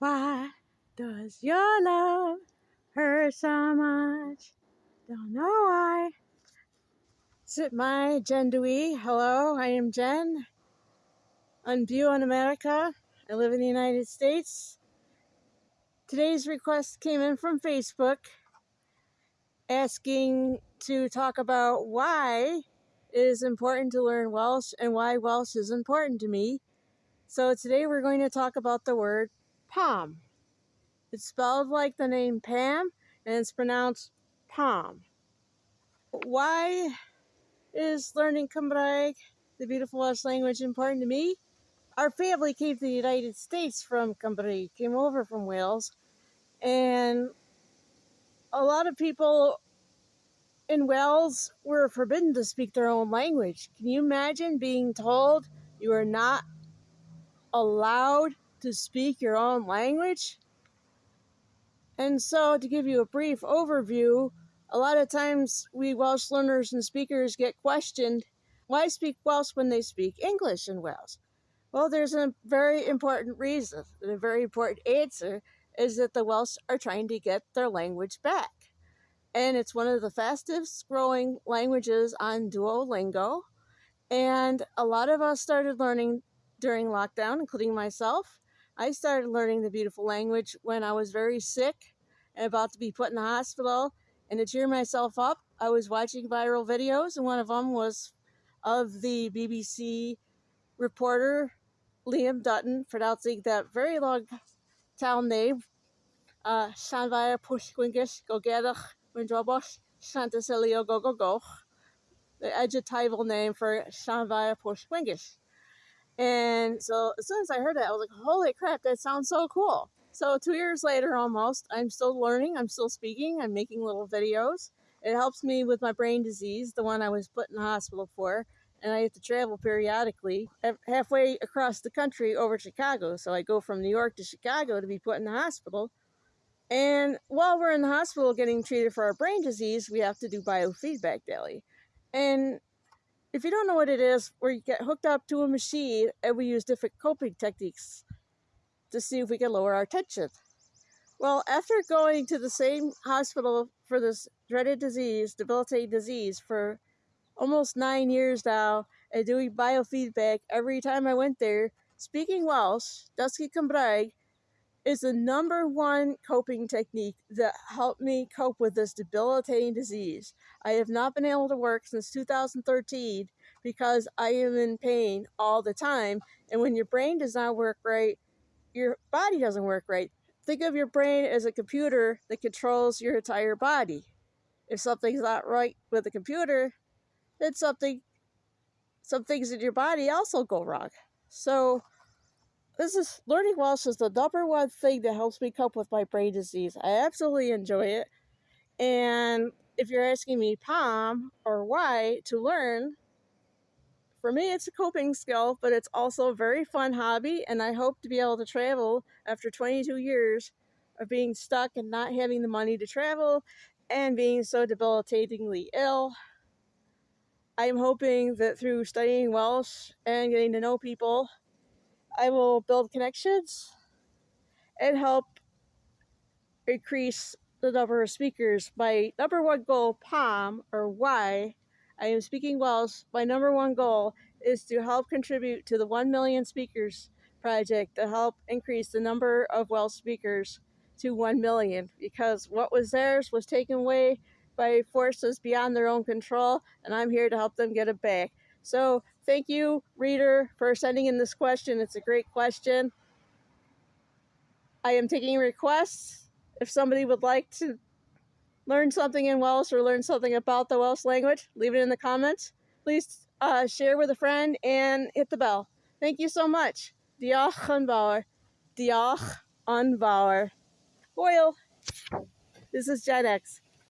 Why does your love hurt so much? Don't know why. Sit my Jen Dewey. Hello, I am Jen. On View on America. I live in the United States. Today's request came in from Facebook asking to talk about why it is important to learn Welsh and why Welsh is important to me. So today we're going to talk about the word palm. It's spelled like the name Pam and it's pronounced palm. Why is learning Cymraeg, the beautiful Welsh language, important to me? Our family came to the United States from Cymru, came over from Wales, and a lot of people in Wales were forbidden to speak their own language. Can you imagine being told you are not allowed to speak your own language? And so, to give you a brief overview, a lot of times we Welsh learners and speakers get questioned why speak Welsh when they speak English in Wales? Well, there's a very important reason, and a very important answer is that the Welsh are trying to get their language back and it's one of the fastest growing languages on Duolingo. And a lot of us started learning during lockdown, including myself. I started learning the beautiful language when I was very sick and about to be put in the hospital. And to cheer myself up, I was watching viral videos, and one of them was of the BBC reporter Liam Dutton pronouncing that very long town name, uh, Llanfair Pwllgwyngyll Gogeddach Windrobosh Chanticleer Gogogoch, the adjectival name for Llanfair Pwllgwyngyll. And so as soon as I heard that, I was like, holy crap, that sounds so cool. So two years later almost, I'm still learning, I'm still speaking, I'm making little videos. It helps me with my brain disease, the one I was put in the hospital for, and I have to travel periodically halfway across the country over Chicago. So I go from New York to Chicago to be put in the hospital and while we're in the hospital getting treated for our brain disease, we have to do biofeedback daily. And if you don't know what it is, we get hooked up to a machine and we use different coping techniques to see if we can lower our tension. Well, after going to the same hospital for this dreaded disease, debilitating disease, for almost nine years now, and doing biofeedback every time I went there, speaking Welsh, Dysgu Cymraeg, is the number one coping technique that helped me cope with this debilitating disease. I have not been able to work since 2013 because I am in pain all the time. And when your brain does not work right, your body doesn't work right. Think of your brain as a computer that controls your entire body. If something's not right with the computer, then something some things in your body also go wrong. So this is learning Welsh is the number one thing that helps me cope with my brain disease. I absolutely enjoy it. And if you're asking me Pam or why to learn, for me it's a coping skill, but it's also a very fun hobby and I hope to be able to travel after 22 years of being stuck and not having the money to travel and being so debilitatingly ill. I'm hoping that through studying Welsh and getting to know people I will build connections and help increase the number of speakers. My number one goal, POM, or why I am speaking Welsh, my number one goal is to help contribute to the 1 million speakers project to help increase the number of Welsh speakers to 1 million because what was theirs was taken away by forces beyond their own control, and I'm here to help them get it back. So thank you, reader, for sending in this question. It's a great question. I am taking requests. If somebody would like to learn something in Welsh or learn something about the Welsh language, leave it in the comments. Please uh, share with a friend and hit the bell. Thank you so much. Diolch yn fawr. Diolch yn. This is Gen X.